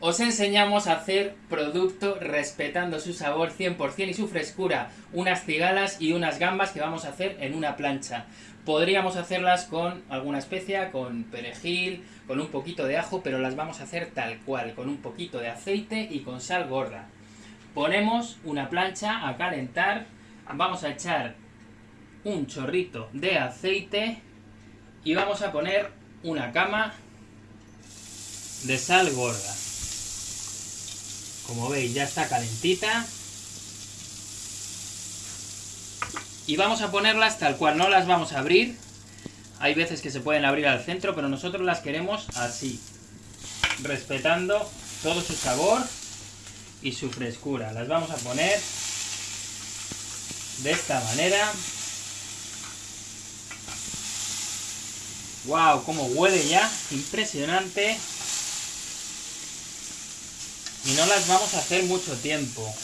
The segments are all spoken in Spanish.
os enseñamos a hacer producto respetando su sabor 100% y su frescura. Unas cigalas y unas gambas que vamos a hacer en una plancha. Podríamos hacerlas con alguna especia, con perejil, con un poquito de ajo, pero las vamos a hacer tal cual, con un poquito de aceite y con sal gorda. Ponemos una plancha a calentar, vamos a echar un chorrito de aceite y vamos a poner una cama de sal gorda. Como veis ya está calentita. Y vamos a ponerlas tal cual, no las vamos a abrir. Hay veces que se pueden abrir al centro, pero nosotros las queremos así. Respetando todo su sabor y su frescura. Las vamos a poner de esta manera. ¡Wow! ¡Cómo huele ya! Impresionante. Y no las vamos a hacer mucho tiempo.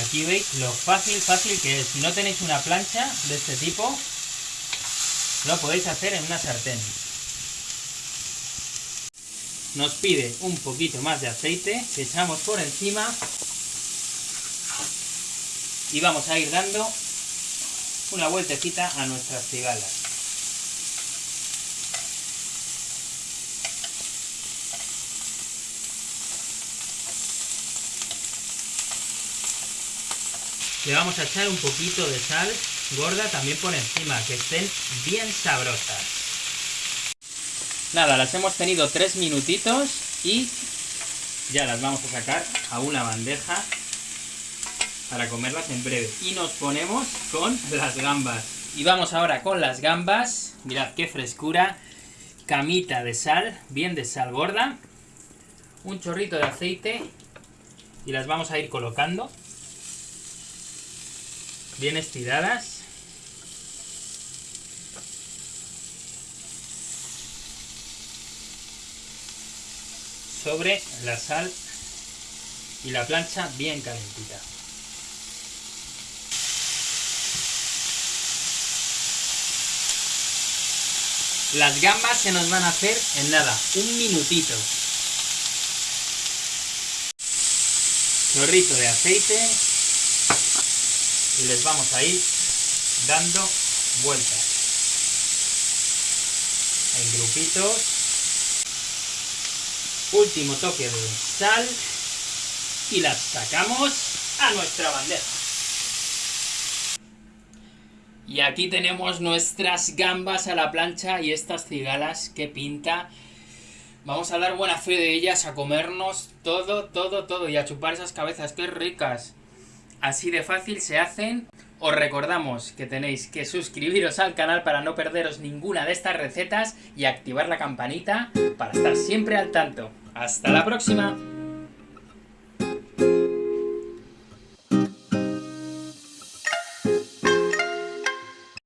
Aquí veis lo fácil, fácil que es. Si no tenéis una plancha de este tipo, lo podéis hacer en una sartén. Nos pide un poquito más de aceite que echamos por encima y vamos a ir dando una vueltecita a nuestras cigalas. Le vamos a echar un poquito de sal gorda también por encima, que estén bien sabrosas. Nada, las hemos tenido tres minutitos y ya las vamos a sacar a una bandeja para comerlas en breve. Y nos ponemos con las gambas. Y vamos ahora con las gambas. Mirad qué frescura. Camita de sal, bien de sal gorda. Un chorrito de aceite. Y las vamos a ir colocando. Bien estiradas. Sobre la sal y la plancha bien calentita. Las gambas se nos van a hacer en nada, un minutito. Chorrito de aceite. Y les vamos a ir dando vueltas. En grupitos. Último toque de sal. Y las sacamos a nuestra bandeja. Y aquí tenemos nuestras gambas a la plancha y estas cigalas, que pinta. Vamos a dar buena fe de ellas, a comernos todo, todo, todo y a chupar esas cabezas, que ricas. Así de fácil se hacen. Os recordamos que tenéis que suscribiros al canal para no perderos ninguna de estas recetas y activar la campanita para estar siempre al tanto. ¡Hasta la próxima!